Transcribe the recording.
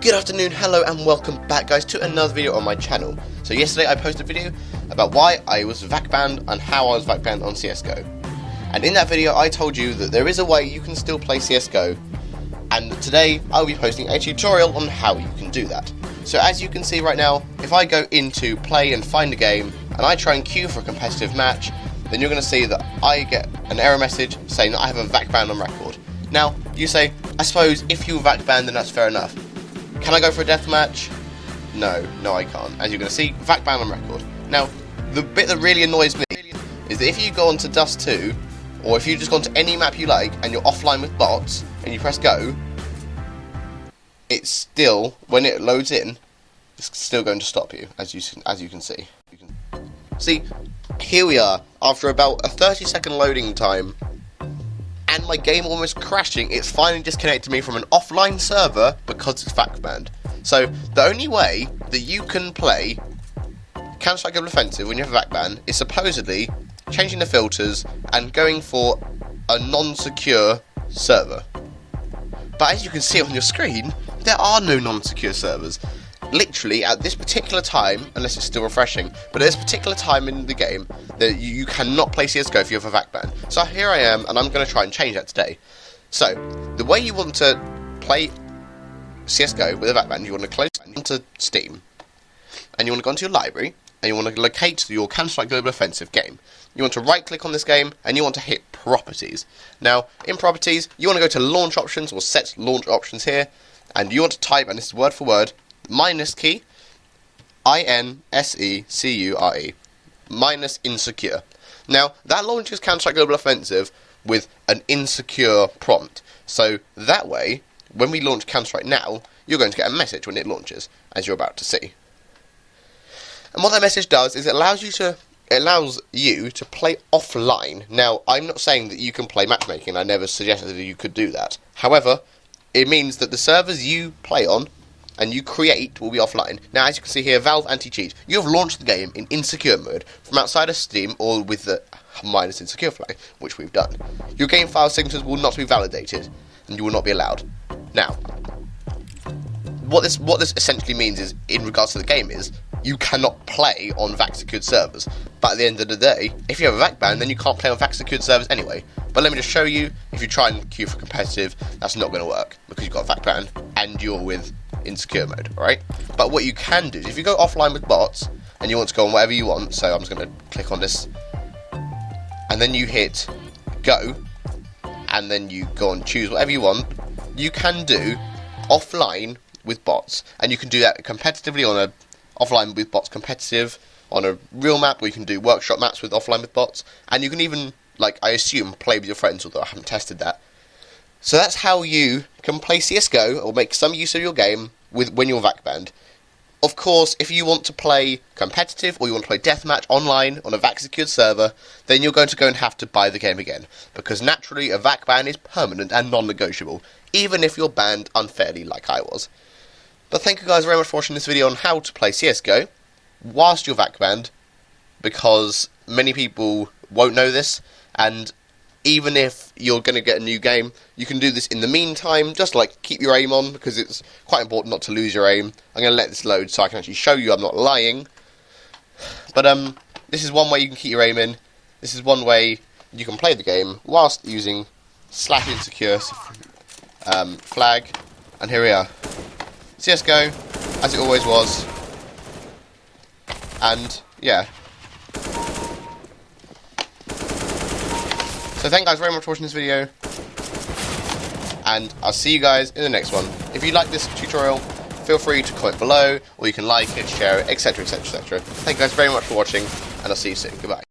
Good afternoon, hello and welcome back guys to another video on my channel. So yesterday I posted a video about why I was VAC banned and how I was VAC banned on CSGO. And in that video I told you that there is a way you can still play CSGO and today I'll be posting a tutorial on how you can do that. So as you can see right now, if I go into play and find a game and I try and queue for a competitive match, then you're going to see that I get an error message saying that I have a VAC ban on record. Now, you say, I suppose if you VAC banned then that's fair enough. Can I go for a deathmatch? No, no I can't. As you're going to see, VAC ban on record. Now, the bit that really annoys me is that if you go onto Dust 2, or if you just go onto any map you like and you're offline with bots, and you press go, it's still, when it loads in, it's still going to stop you, as you, as you can see. You can see, here we are, after about a 30 second loading time, and my game almost crashing, it's finally disconnected me from an offline server because it's VAC banned. So, the only way that you can play Counter-Strike Global Offensive when you have a VAC ban is supposedly changing the filters and going for a non-secure server. But as you can see on your screen, there are no non-secure servers literally at this particular time, unless it's still refreshing, but at this particular time in the game, that you, you cannot play CSGO if you have a VAC ban. So here I am, and I'm going to try and change that today. So, the way you want to play CSGO with a VAC ban, you want to close into Steam, and you want to go into your library, and you want to locate your Counter-Strike Global Offensive game. You want to right-click on this game, and you want to hit Properties. Now, in Properties, you want to go to Launch Options, or Set Launch Options here, and you want to type, and this is word for word, minus key, I N S E C U R E, minus insecure. Now, that launches Counter Strike Global Offensive with an insecure prompt. So that way, when we launch Counter Strike now, you're going to get a message when it launches, as you're about to see. And what that message does is it allows you to it allows you to play offline. Now, I'm not saying that you can play matchmaking. I never suggested that you could do that. However, it means that the servers you play on and you create will be offline. Now, as you can see here, Valve Anti-Cheat. You have launched the game in insecure mode from outside of Steam or with the minus insecure flag, which we've done. Your game file signatures will not be validated, and you will not be allowed. Now, what this what this essentially means is, in regards to the game, is you cannot play on VAC secured servers. But at the end of the day, if you have a VAC ban, then you can't play on VAC secured servers anyway. But let me just show you, if you try and queue for competitive, that's not going to work because you've got a VAC ban and you're with in secure mode, right? But what you can do if you go offline with bots and you want to go on whatever you want, so I'm just going to click on this, and then you hit go, and then you go and choose whatever you want, you can do offline with bots, and you can do that competitively on a offline with bots competitive on a real map, where you can do workshop maps with offline with bots, and you can even, like I assume, play with your friends, although I haven't tested that. So that's how you can play CSGO or make some use of your game with when you're VAC banned. Of course, if you want to play competitive or you want to play deathmatch online on a VAC secured server, then you're going to go and have to buy the game again. Because naturally, a VAC ban is permanent and non negotiable, even if you're banned unfairly like I was. But thank you guys very much for watching this video on how to play CSGO whilst you're VAC banned, because many people won't know this, and even if you're going to get a new game, you can do this in the meantime, just like keep your aim on, because it's quite important not to lose your aim. I'm going to let this load so I can actually show you I'm not lying. But um, this is one way you can keep your aim in. This is one way you can play the game whilst using slash insecure um, flag. And here we are. CSGO, as it always was. And, yeah, So thank you guys very much for watching this video. And I'll see you guys in the next one. If you like this tutorial, feel free to comment below, or you can like it, share it, etc, etc, etc. Thank you guys very much for watching, and I'll see you soon. Goodbye.